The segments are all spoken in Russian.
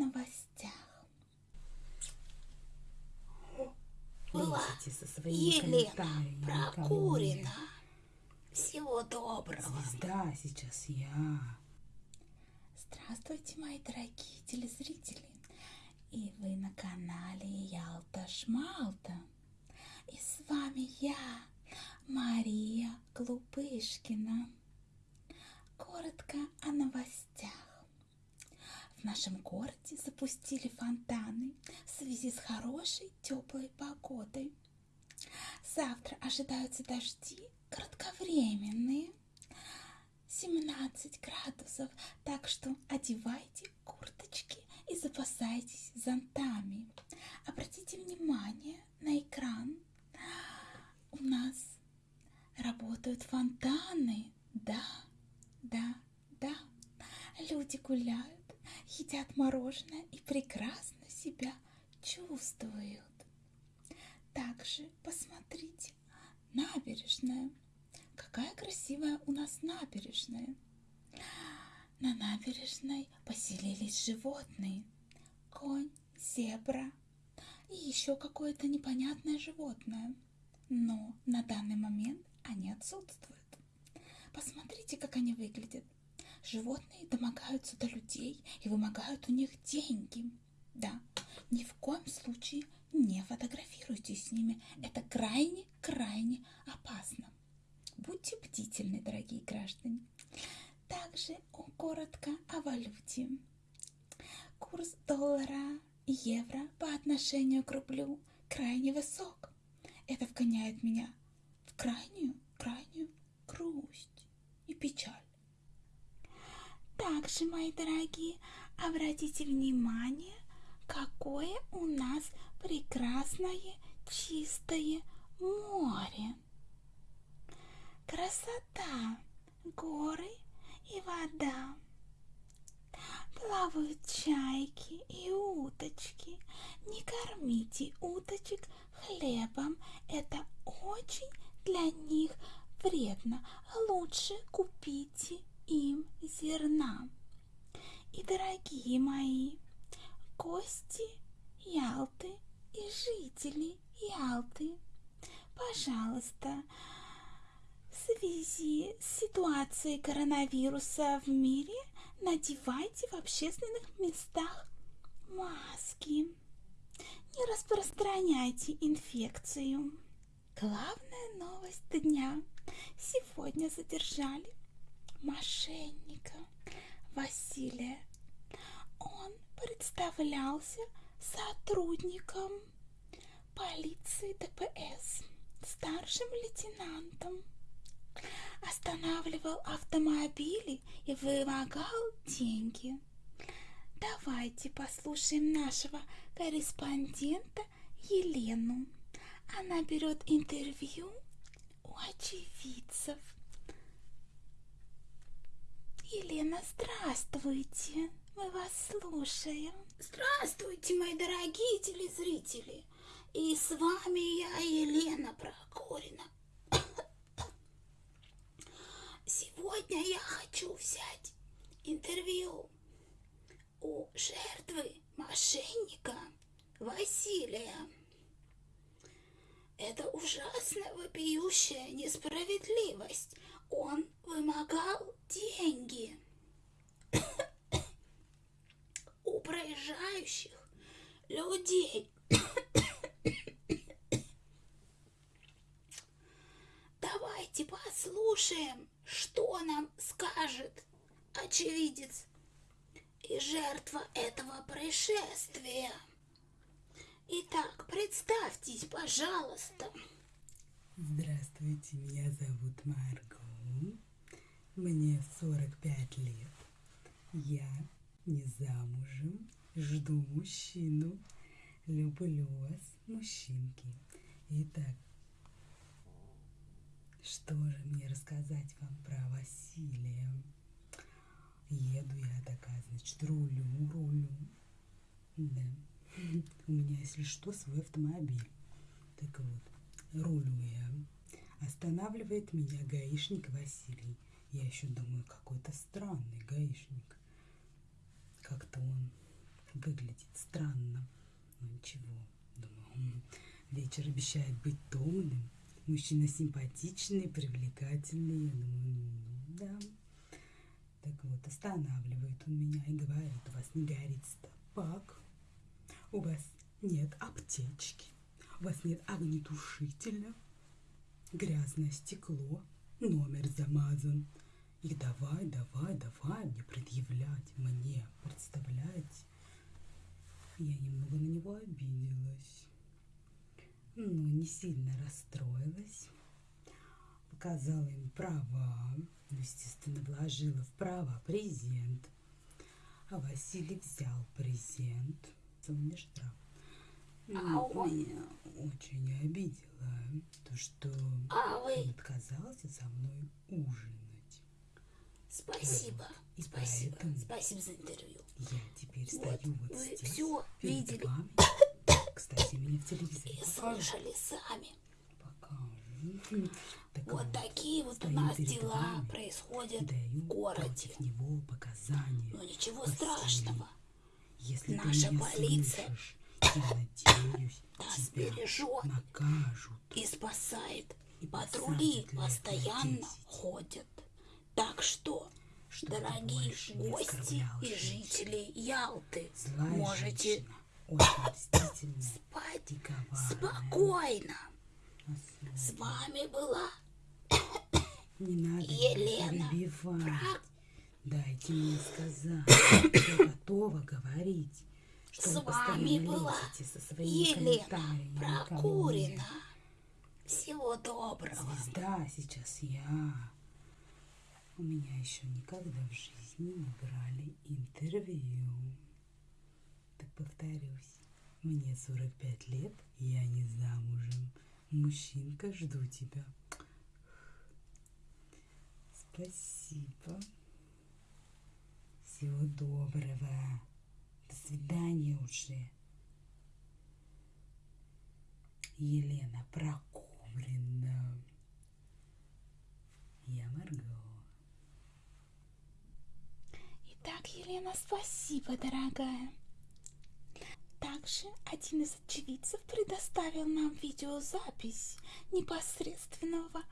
новостях. Была Елена. Прокурина. Всего доброго. Звезда сейчас я. Здравствуйте, мои дорогие телезрители! И вы на канале Ялта Шмалта. И с вами я, Мария Глупышкина. Коротко о новостях. В нашем городе запустили фонтаны в связи с хорошей теплой погодой. Завтра ожидаются дожди кратковременные. 17 градусов, так что одевайте курточки и запасайтесь зонтами. Обратите внимание на экран. У нас работают фонтаны. Да, да, да. Люди гуляют, едят мороженое и прекрасно себя чувствуют. Также посмотрите набережная. Какая красивая у нас набережная. На набережной поселились животные. Конь, зебра и еще какое-то непонятное животное. Но на данный момент они отсутствуют. Посмотрите, как они выглядят. Животные домогаются до людей и вымогают у них деньги. Да, ни в коем случае не фотографируйтесь с ними. Это крайне-крайне опасно. Будьте бдительны, дорогие граждане. Также коротко о валюте. Курс доллара и евро по отношению к рублю крайне высок. Это вгоняет меня в крайнюю, крайнюю грусть и печаль. Также, мои дорогие, обратите внимание, какое у нас прекрасное чистое море. Красота, горы и вода. Плавают чайки и уточки. Не кормите уточек хлебом, это очень для них вредно. Лучше купите им зерна. И, дорогие мои, гости Ялты и жители Ялты, пожалуйста, в связи с ситуацией коронавируса в мире надевайте в общественных местах маски. Не распространяйте инфекцию. Главная новость дня. Сегодня задержали мошенника Василия. Он представлялся сотрудником полиции ДПС, старшим лейтенантом. Останавливал автомобили и вымогал деньги. Давайте послушаем нашего корреспондента Елену. Она берет интервью у очевидцев. Елена, здравствуйте. Мы вас слушаем. Здравствуйте, мои дорогие телезрители. И с вами я, Елена Прокорина. Сегодня я хочу взять интервью у жертвы мошенника Василия. Это ужасная вопиющая несправедливость. Он вымогал деньги у проезжающих людей. Давайте послушаем, что нам скажет очевидец и жертва этого происшествия. Итак, представьтесь, пожалуйста. Здравствуйте, меня зовут Марго. Мне 45 лет. Я не замужем, жду мужчину. Люблю вас, мужчинки. Итак, что же мне рассказать вам про Василия? Еду я такая, значит, рулю, рулю. Да. У меня, если что, свой автомобиль. Так вот, рулю я. Останавливает меня гаишник Василий. Я еще думаю, какой-то странный гаишник. Как-то он выглядит странно. Но ничего, думаю, м, вечер обещает быть томным. Мужчина симпатичный, привлекательный. Я думаю, ну, да. Так вот, останавливает он меня и говорит, у вас не горит стопак, у вас нет аптечки, у вас нет огнетушителя, грязное стекло, номер замазан. И давай, давай, давай мне предъявлять, мне, представляете? Я немного на него обиделась. Ну, не сильно расстроилась. Показала им права, ну, естественно, вложила в права презент. А Василий взял презент. Он мне штраф. Ну, А он- меня очень обидела то, что А он вы... отказался со мной ужинать. Спасибо. И Спасибо. Спасибо за интервью. Я теперь Вот, стою вот вы здесь, перед видели. вами. Кстати, меня в телевизоре И покажут. слышали сами. Покажут. Так Вот вот, такие вот у нас дела вами, происходят даю в городе. против него показания. Но ничего Василий, страшного. Если наша полиция слышишь, надеюсь, Нас бережет. накажут. И спасает. И Патрули постоянно 10. ходят. Так что, Чтобы дорогие гости и жители Ялты, Злая можете женщина, спать спокойно. С вами была Не надо Елена. Прак- Дайте мне сказать. Я готова говорить. С вами была Елена. Прокурина. Всего доброго. Звезда сейчас я. У меня еще никогда в жизни не брали интервью. Так повторюсь, мне 45 лет, я не замужем. Мужчинка, жду тебя. Спасибо. Всего доброго. Свидания уже. Елена Прокурина. Я Марго. Итак, Елена, спасибо, дорогая. Также один из очевидцев предоставил нам видеозапись непосредственного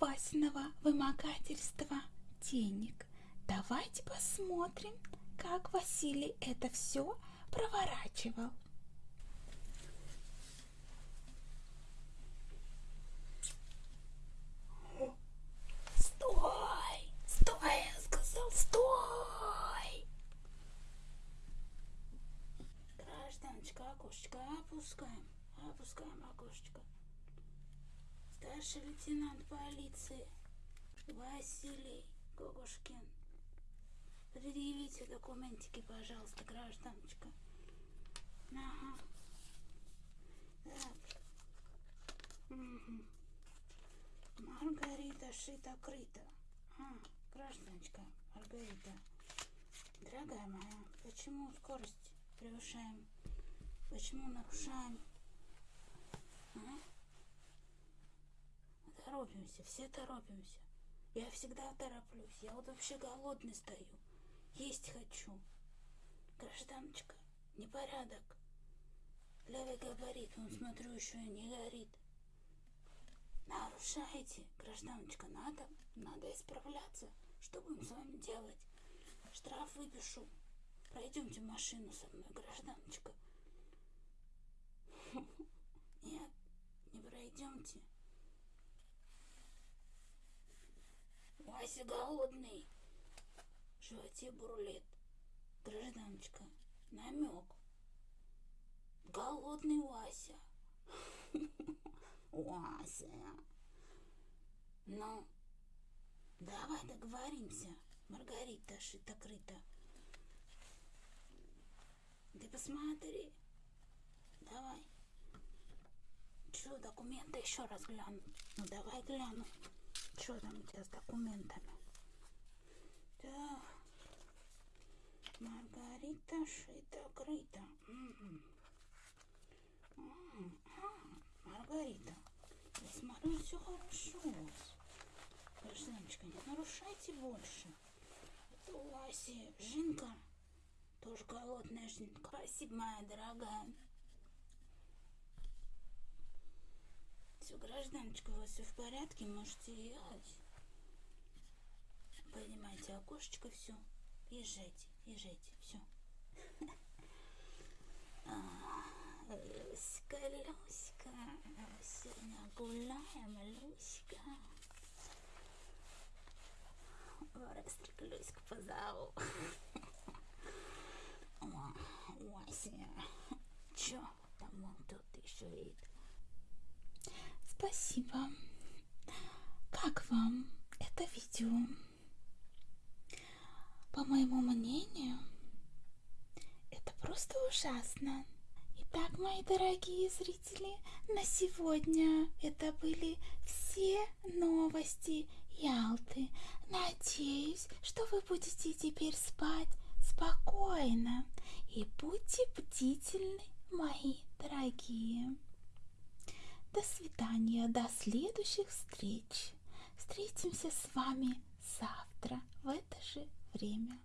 Васиного вымогательства денег. Давайте посмотрим, как Василий это все проворачивал. Стой! Стой, я сказал, стой! Гражданочка, окошечко опускаем. Опускаем окошечко. Старший лейтенант полиции Василий Гогушкин. Предъявите документики, пожалуйста, гражданочка. Ага. Так. Мгм. Маргарита шита-крыта. А, гражданочка Маргарита. Дорогая моя, почему скорость превышаем? Почему нарушаем? А? Торопимся, все торопимся. Я всегда тороплюсь. Я вот вообще голодный стою. Есть хочу. Гражданочка, непорядок. Левый габарит, он, смотрю, еще не горит. Нарушаете, гражданочка, надо, надо исправляться. Что будем с вами делать? Штраф выпишу. Пройдемте машину со мной, гражданочка. Нет, не пройдемте. Вася голодный. В животе бурлит. Гражданочка, намек. Голодный Вася. Вася. Ну, давай договоримся, Маргарита шито-крыто. Ты посмотри. Давай. Что, документы еще раз гляну? Ну, давай гляну. Что там у тебя с документами? Так. Маргарита шито-крыто. Мгм. М, Маргарита, я смотрю, все хорошо. Гражданочка, не нарушайте больше. Это у Васи Жинка Тоже голодная жнитка. Спасибо, моя дорогая. Все, гражданочка, у вас все в порядке, можете ехать. Поднимайте окошечко, все. Езжайте, езжайте, все. Люська, Люська, сегодня гуляем, Люська. Воростик Люську позову. Вася, чё там он тут еще и Спасибо. Как вам это видео? По моему мнению, это просто ужасно. Итак, мои дорогие зрители, на сегодня это были все новости Ялты. Надеюсь, что вы будете теперь спать спокойно и будьте бдительны, мои дорогие. До свидания, до следующих встреч. Встретимся с вами завтра в это же время.